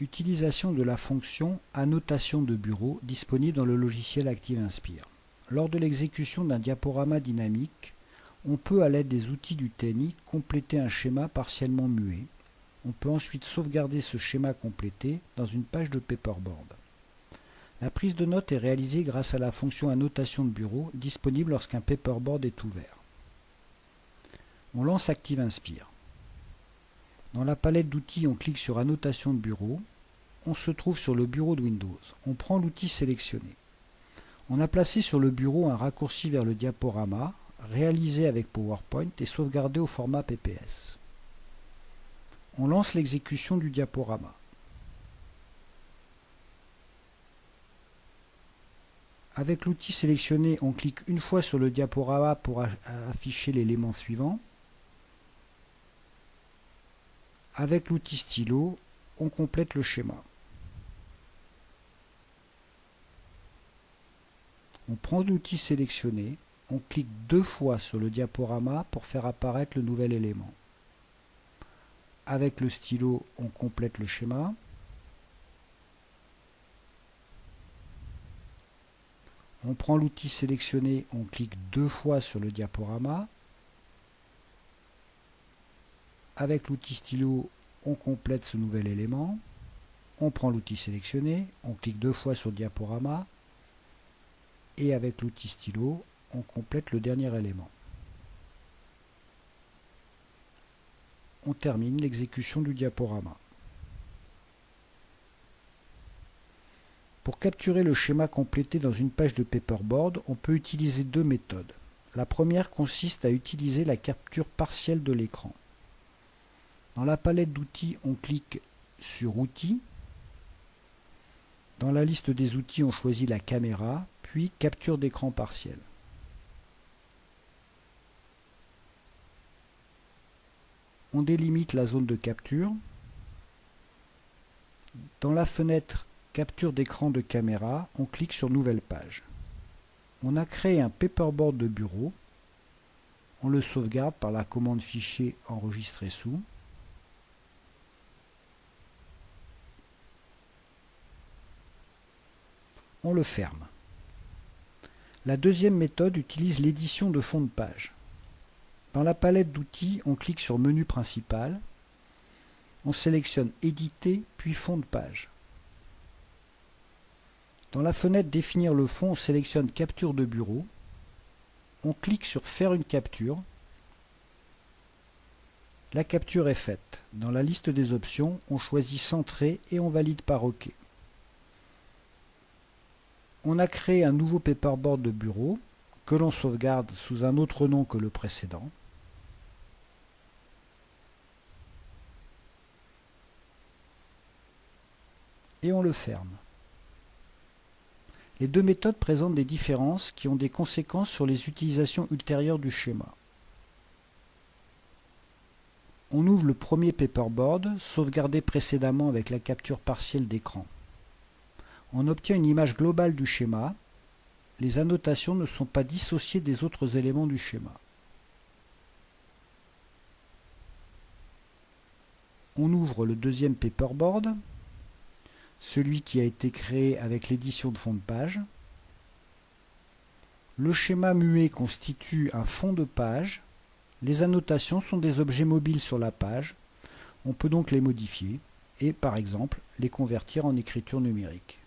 Utilisation de la fonction annotation de bureau disponible dans le logiciel ActiveInspire. Lors de l'exécution d'un diaporama dynamique, on peut à l'aide des outils du TNI compléter un schéma partiellement muet. On peut ensuite sauvegarder ce schéma complété dans une page de paperboard. La prise de notes est réalisée grâce à la fonction annotation de bureau disponible lorsqu'un paperboard est ouvert. On lance ActiveInspire. Dans la palette d'outils, on clique sur Annotation de bureau. On se trouve sur le bureau de Windows. On prend l'outil sélectionné. On a placé sur le bureau un raccourci vers le diaporama, réalisé avec PowerPoint et sauvegardé au format PPS. On lance l'exécution du diaporama. Avec l'outil sélectionné, on clique une fois sur le diaporama pour afficher l'élément suivant. Avec l'outil stylo, on complète le schéma. On prend l'outil sélectionné, on clique deux fois sur le diaporama pour faire apparaître le nouvel élément. Avec le stylo, on complète le schéma. On prend l'outil sélectionné, on clique deux fois sur le diaporama. Avec l'outil stylo, on complète ce nouvel élément. On prend l'outil sélectionné, on clique deux fois sur le diaporama. Et avec l'outil stylo, on complète le dernier élément. On termine l'exécution du diaporama. Pour capturer le schéma complété dans une page de paperboard, on peut utiliser deux méthodes. La première consiste à utiliser la capture partielle de l'écran. Dans la palette d'outils, on clique sur Outils. Dans la liste des outils, on choisit la caméra, puis Capture d'écran partiel. On délimite la zone de capture. Dans la fenêtre Capture d'écran de caméra, on clique sur Nouvelle page. On a créé un paperboard de bureau. On le sauvegarde par la commande Fichier enregistré sous. on le ferme. La deuxième méthode utilise l'édition de fond de page. Dans la palette d'outils, on clique sur Menu principal, on sélectionne Éditer puis Fond de page. Dans la fenêtre Définir le fond, on sélectionne Capture de bureau, on clique sur Faire une capture. La capture est faite. Dans la liste des options, on choisit Centrer et on valide par OK on a créé un nouveau paperboard de bureau que l'on sauvegarde sous un autre nom que le précédent. Et on le ferme. Les deux méthodes présentent des différences qui ont des conséquences sur les utilisations ultérieures du schéma. On ouvre le premier paperboard, sauvegardé précédemment avec la capture partielle d'écran on obtient une image globale du schéma. Les annotations ne sont pas dissociées des autres éléments du schéma. On ouvre le deuxième paperboard, celui qui a été créé avec l'édition de fond de page. Le schéma muet constitue un fond de page. Les annotations sont des objets mobiles sur la page. On peut donc les modifier et, par exemple, les convertir en écriture numérique.